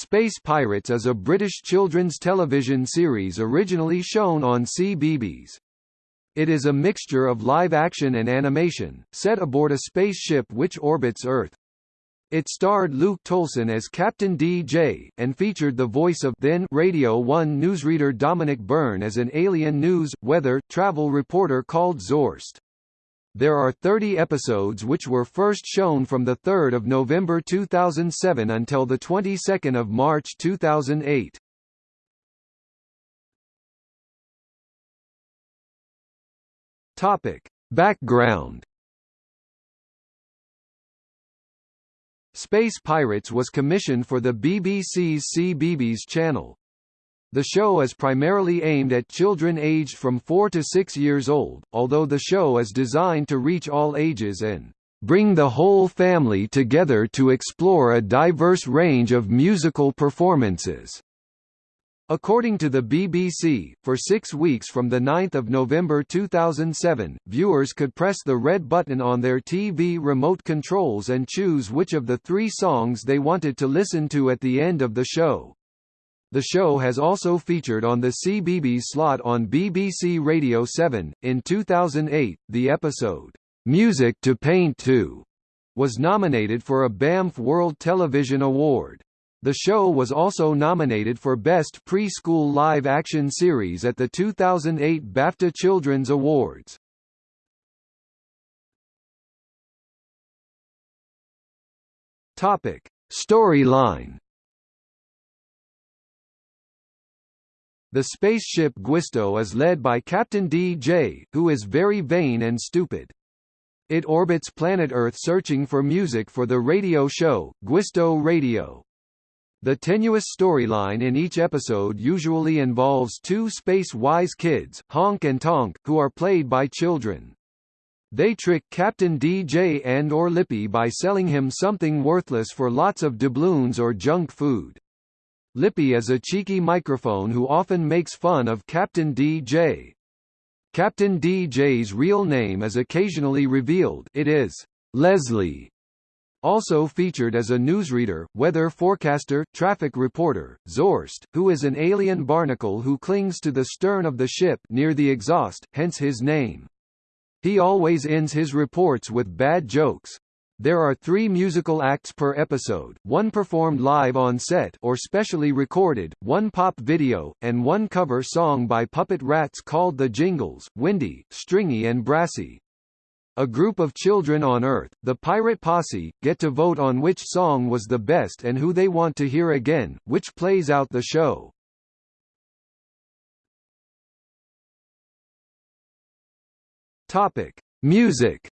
Space Pirates is a British children's television series originally shown on CBeebies. It is a mixture of live action and animation, set aboard a spaceship which orbits Earth. It starred Luke Tolson as Captain DJ, and featured the voice of then Radio 1 newsreader Dominic Byrne as an alien news, weather, travel reporter called Zorst. There are 30 episodes which were first shown from 3 November 2007 until of March 2008. Topic. Background Space Pirates was commissioned for the BBC's CBeebies channel. The show is primarily aimed at children aged from 4 to 6 years old, although the show is designed to reach all ages and bring the whole family together to explore a diverse range of musical performances. According to the BBC, for six weeks from 9 November 2007, viewers could press the red button on their TV remote controls and choose which of the three songs they wanted to listen to at the end of the show. The show has also featured on the CBeebies slot on BBC Radio 7. In 2008, the episode, Music to Paint To, was nominated for a Banff World Television Award. The show was also nominated for Best Preschool Live Action Series at the 2008 BAFTA Children's Awards. Topic: Storyline The spaceship Guisto is led by Captain DJ, who is very vain and stupid. It orbits planet Earth searching for music for the radio show, Guisto Radio. The tenuous storyline in each episode usually involves two space-wise kids, Honk and Tonk, who are played by children. They trick Captain DJ and or Lippy by selling him something worthless for lots of doubloons or junk food. Lippy is a cheeky microphone who often makes fun of Captain DJ. Captain DJ's real name is occasionally revealed it is Leslie. Also featured as a newsreader, weather forecaster, traffic reporter, Zorst, who is an alien barnacle who clings to the stern of the ship near the exhaust, hence his name. He always ends his reports with bad jokes. There are three musical acts per episode, one performed live on set or specially recorded, one pop video, and one cover song by Puppet Rats called The Jingles, Windy, Stringy and Brassy. A group of children on Earth, the Pirate Posse, get to vote on which song was the best and who they want to hear again, which plays out the show. Topic: Music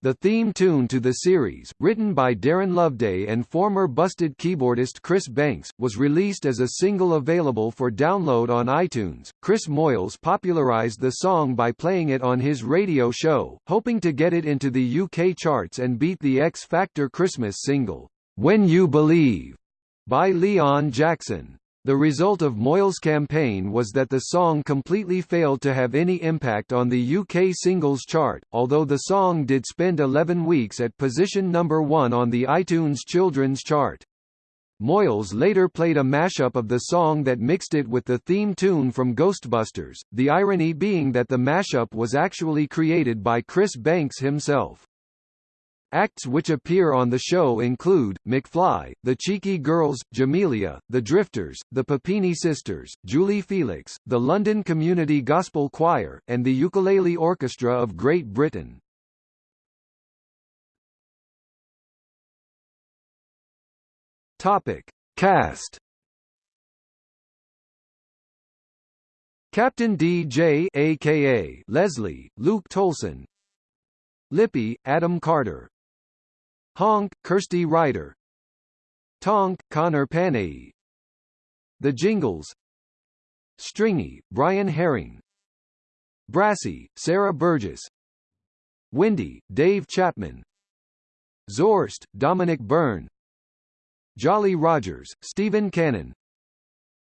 The theme tune to the series, written by Darren Loveday and former Busted keyboardist Chris Banks, was released as a single available for download on iTunes. Chris Moyles popularized the song by playing it on his radio show, hoping to get it into the UK charts and beat the X Factor Christmas single, When You Believe, by Leon Jackson. The result of Moyles' campaign was that the song completely failed to have any impact on the UK singles chart, although the song did spend 11 weeks at position number 1 on the iTunes children's chart. Moyles later played a mashup of the song that mixed it with the theme tune from Ghostbusters, the irony being that the mashup was actually created by Chris Banks himself. Acts which appear on the show include, McFly, The Cheeky Girls, Jamelia, The Drifters, The Puppini Sisters, Julie Felix, the London Community Gospel Choir, and the Ukulele Orchestra of Great Britain. Topic. Cast Captain DJ aka Leslie, Luke Tolson Lippy, Adam Carter Honk, Kirsty Ryder. Tonk, Connor Panay. The Jingles. Stringy, Brian Herring. Brassy, Sarah Burgess. Windy, Dave Chapman. Zorst, Dominic Byrne. Jolly Rogers, Stephen Cannon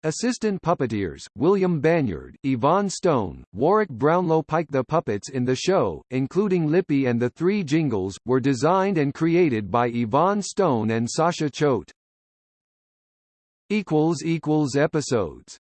Assistant puppeteers, William Banyard, Yvonne Stone, Warwick Brownlow Pike The puppets in the show, including Lippy and the three jingles, were designed and created by Yvonne Stone and Sasha Choate. Episodes